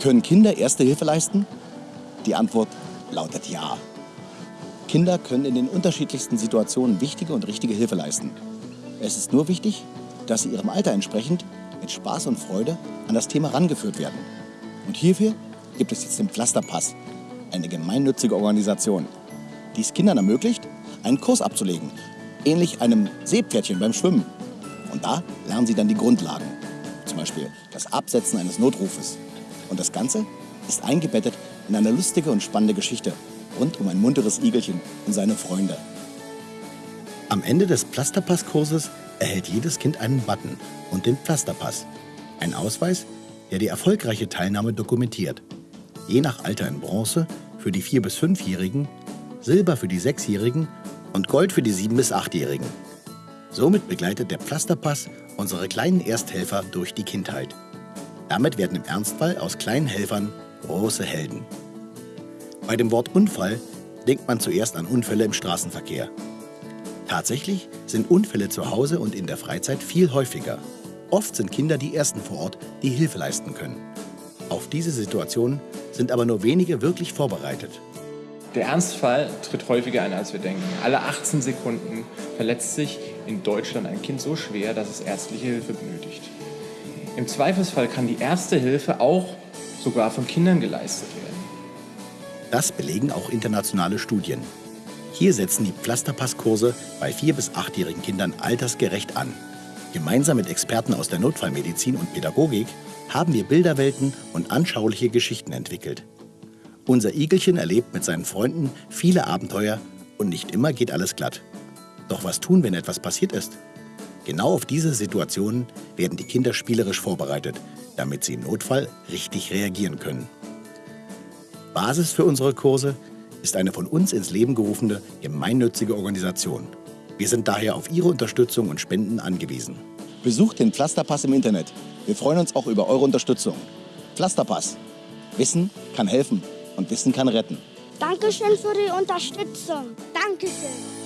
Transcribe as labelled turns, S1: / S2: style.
S1: Können Kinder Erste Hilfe leisten? Die Antwort lautet ja. Kinder können in den unterschiedlichsten Situationen wichtige und richtige Hilfe leisten. Es ist nur wichtig, dass sie ihrem Alter entsprechend mit Spaß und Freude an das Thema rangeführt werden. Und hierfür gibt es jetzt den Pflasterpass, eine gemeinnützige Organisation, die es Kindern ermöglicht, einen Kurs abzulegen, ähnlich einem Seepferdchen beim Schwimmen. Und da lernen sie dann die Grundlagen, zum Beispiel das Absetzen eines Notrufes. Und das Ganze ist eingebettet in eine lustige und spannende Geschichte rund um ein munteres Igelchen und seine Freunde. Am Ende des Pflasterpasskurses erhält jedes Kind einen Button und den Pflasterpass. Ein Ausweis, der die erfolgreiche Teilnahme dokumentiert. Je nach Alter in Bronze für die 4- bis 5-Jährigen, Silber für die 6-Jährigen und Gold für die 7- bis 8-Jährigen. Somit begleitet der Pflasterpass unsere kleinen Ersthelfer durch die Kindheit. Damit werden im Ernstfall aus kleinen Helfern große Helden. Bei dem Wort Unfall denkt man zuerst an Unfälle im Straßenverkehr. Tatsächlich sind Unfälle zu Hause und in der Freizeit viel häufiger. Oft sind Kinder die Ersten vor Ort, die Hilfe leisten können. Auf diese Situation sind aber nur wenige wirklich vorbereitet.
S2: Der Ernstfall tritt häufiger ein, als wir denken. Alle 18 Sekunden verletzt sich in Deutschland ein Kind so schwer, dass es ärztliche Hilfe benötigt. Im Zweifelsfall kann die erste Hilfe auch sogar von Kindern geleistet werden.
S1: Das belegen auch internationale Studien. Hier setzen die Pflasterpasskurse bei 4- bis 8-jährigen Kindern altersgerecht an. Gemeinsam mit Experten aus der Notfallmedizin und Pädagogik haben wir Bilderwelten und anschauliche Geschichten entwickelt. Unser Igelchen erlebt mit seinen Freunden viele Abenteuer und nicht immer geht alles glatt. Doch was tun, wenn etwas passiert ist? Genau auf diese Situationen werden die Kinder spielerisch vorbereitet, damit sie im Notfall richtig reagieren können. Basis für unsere Kurse ist eine von uns ins Leben gerufene gemeinnützige Organisation. Wir sind daher auf Ihre Unterstützung und Spenden angewiesen. Besucht den Pflasterpass im Internet. Wir freuen uns auch über eure Unterstützung. Pflasterpass. Wissen kann helfen und Wissen kann retten.
S3: Dankeschön für die Unterstützung. Dankeschön.